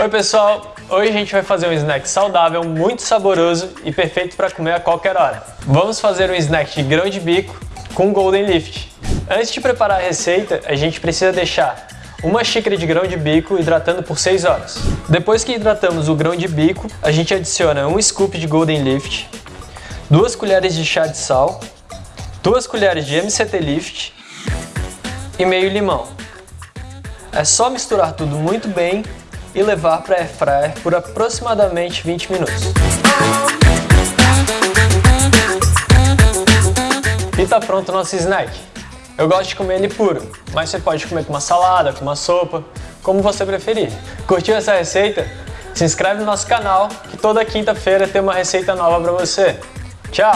Oi pessoal, hoje a gente vai fazer um snack saudável, muito saboroso e perfeito para comer a qualquer hora. Vamos fazer um snack de grão de bico com Golden Lift. Antes de preparar a receita, a gente precisa deixar uma xícara de grão de bico hidratando por 6 horas. Depois que hidratamos o grão de bico, a gente adiciona um scoop de Golden Lift, duas colheres de chá de sal, duas colheres de MCT Lift e meio limão. É só misturar tudo muito bem e levar para air fryer por aproximadamente 20 minutos. E tá pronto o nosso snack. Eu gosto de comer ele puro, mas você pode comer com uma salada, com uma sopa, como você preferir. Curtiu essa receita? Se inscreve no nosso canal que toda quinta-feira tem uma receita nova para você. Tchau!